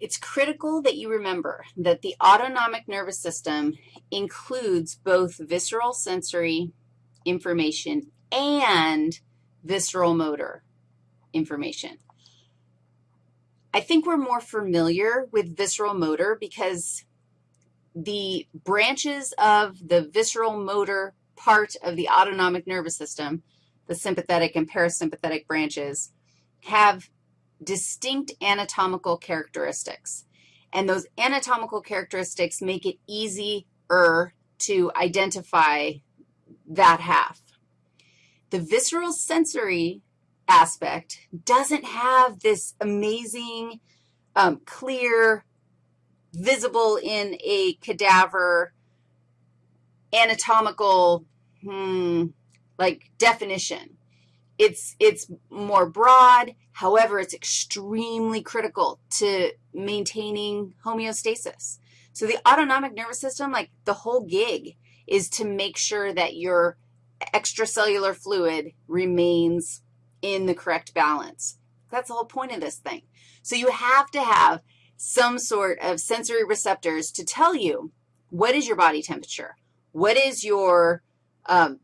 it's critical that you remember that the autonomic nervous system includes both visceral sensory information and visceral motor information. I think we're more familiar with visceral motor because the branches of the visceral motor part of the autonomic nervous system, the sympathetic and parasympathetic branches, have distinct anatomical characteristics. And those anatomical characteristics make it easier to identify that half. The visceral sensory aspect doesn't have this amazing, um, clear, visible in a cadaver anatomical, hmm, like definition. It's, it's more broad. However, it's extremely critical to maintaining homeostasis. So the autonomic nervous system, like the whole gig is to make sure that your extracellular fluid remains in the correct balance. That's the whole point of this thing. So you have to have some sort of sensory receptors to tell you what is your body temperature, what is your um,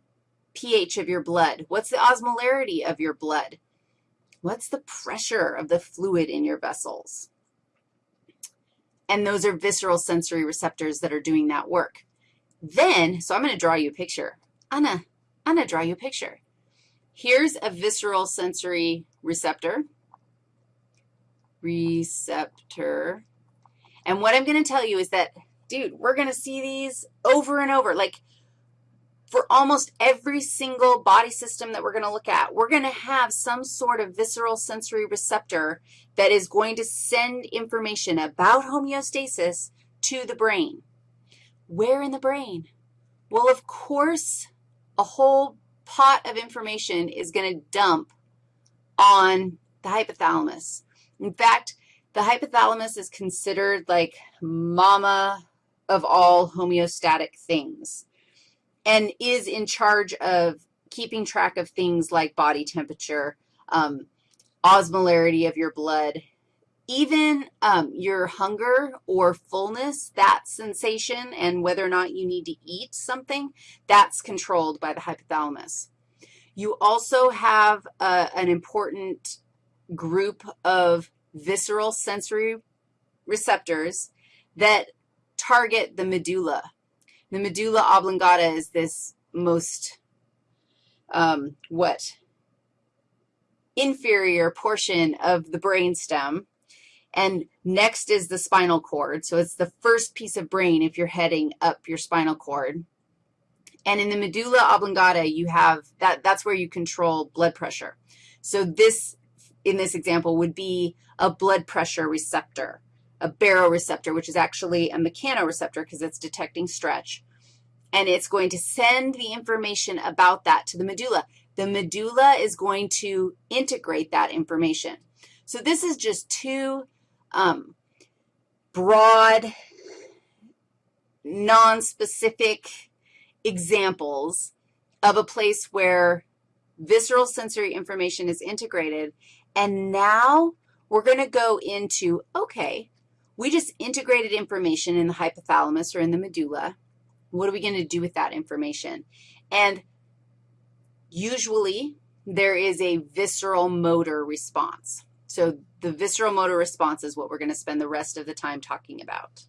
pH of your blood? What's the osmolarity of your blood? What's the pressure of the fluid in your vessels? And those are visceral sensory receptors that are doing that work. Then, so I'm going to draw you a picture. Anna, to draw you a picture. Here's a visceral sensory receptor. Receptor. And what I'm going to tell you is that, dude, we're going to see these over and over. Like, for almost every single body system that we're going to look at, we're going to have some sort of visceral sensory receptor that is going to send information about homeostasis to the brain. Where in the brain? Well, of course, a whole pot of information is going to dump on the hypothalamus. In fact, the hypothalamus is considered like mama of all homeostatic things and is in charge of keeping track of things like body temperature, um, osmolarity of your blood, even um, your hunger or fullness, that sensation, and whether or not you need to eat something, that's controlled by the hypothalamus. You also have uh, an important group of visceral sensory receptors that target the medulla. The medulla oblongata is this most, um, what, inferior portion of the brain stem. And next is the spinal cord. So it's the first piece of brain if you're heading up your spinal cord. And in the medulla oblongata, you have, that, that's where you control blood pressure. So this, in this example, would be a blood pressure receptor a baroreceptor, which is actually a mechanoreceptor because it's detecting stretch. And it's going to send the information about that to the medulla. The medulla is going to integrate that information. So this is just two um, broad, non-specific examples of a place where visceral sensory information is integrated. And now we're going to go into, okay, we just integrated information in the hypothalamus or in the medulla. What are we going to do with that information? And usually there is a visceral motor response. So the visceral motor response is what we're going to spend the rest of the time talking about.